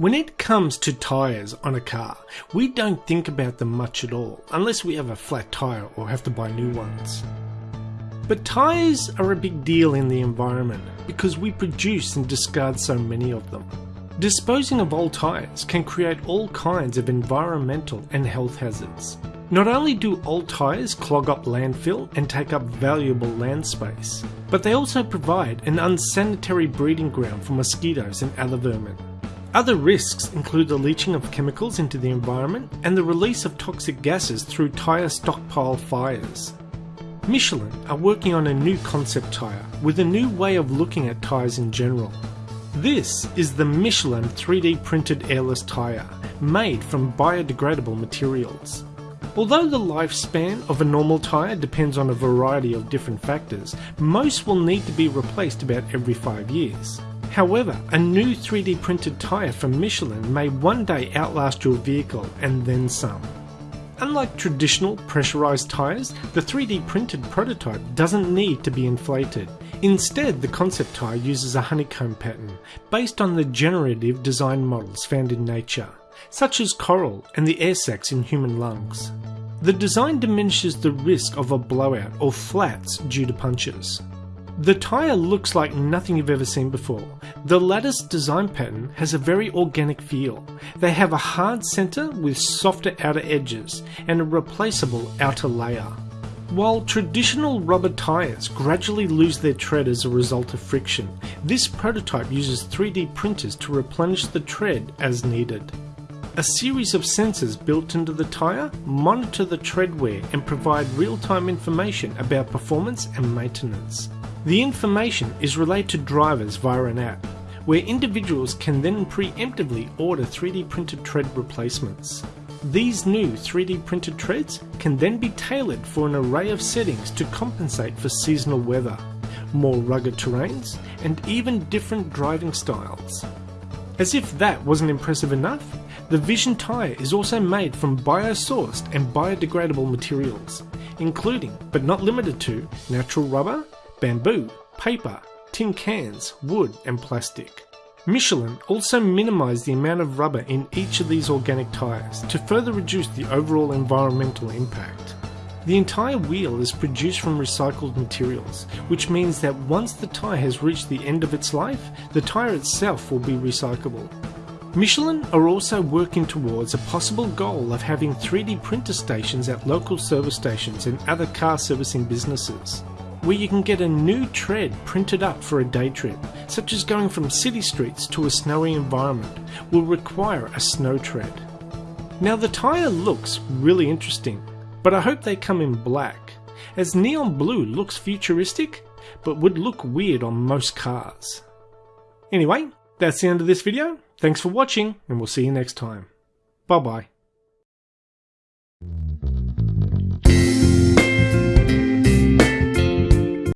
When it comes to tyres on a car, we don't think about them much at all, unless we have a flat tyre or have to buy new ones. But tyres are a big deal in the environment because we produce and discard so many of them. Disposing of old tyres can create all kinds of environmental and health hazards. Not only do old tyres clog up landfill and take up valuable land space, but they also provide an unsanitary breeding ground for mosquitoes and other vermin. Other risks include the leaching of chemicals into the environment and the release of toxic gases through tyre stockpile fires. Michelin are working on a new concept tyre with a new way of looking at tyres in general. This is the Michelin 3D printed airless tyre, made from biodegradable materials. Although the lifespan of a normal tyre depends on a variety of different factors, most will need to be replaced about every 5 years. However, a new 3D printed tyre from Michelin may one day outlast your vehicle and then some. Unlike traditional pressurized tyres, the 3D printed prototype doesn't need to be inflated. Instead, the concept tyre uses a honeycomb pattern based on the generative design models found in nature, such as coral and the air sacs in human lungs. The design diminishes the risk of a blowout or flats due to punctures. The tyre looks like nothing you've ever seen before. The lattice design pattern has a very organic feel. They have a hard centre with softer outer edges and a replaceable outer layer. While traditional rubber tyres gradually lose their tread as a result of friction, this prototype uses 3D printers to replenish the tread as needed. A series of sensors built into the tyre monitor the tread wear and provide real-time information about performance and maintenance. The information is relayed to drivers via an app, where individuals can then preemptively order 3D printed tread replacements. These new 3D printed treads can then be tailored for an array of settings to compensate for seasonal weather, more rugged terrains, and even different driving styles. As if that wasn't impressive enough, the Vision tyre is also made from biosourced and biodegradable materials, including, but not limited to, natural rubber, bamboo, paper, tin cans, wood, and plastic. Michelin also minimised the amount of rubber in each of these organic tyres to further reduce the overall environmental impact. The entire wheel is produced from recycled materials, which means that once the tyre has reached the end of its life, the tyre itself will be recyclable. Michelin are also working towards a possible goal of having 3D printer stations at local service stations and other car servicing businesses where you can get a new tread printed up for a day trip, such as going from city streets to a snowy environment, will require a snow tread. Now the tyre looks really interesting, but I hope they come in black, as neon blue looks futuristic, but would look weird on most cars. Anyway, that's the end of this video. Thanks for watching, and we'll see you next time. Bye bye.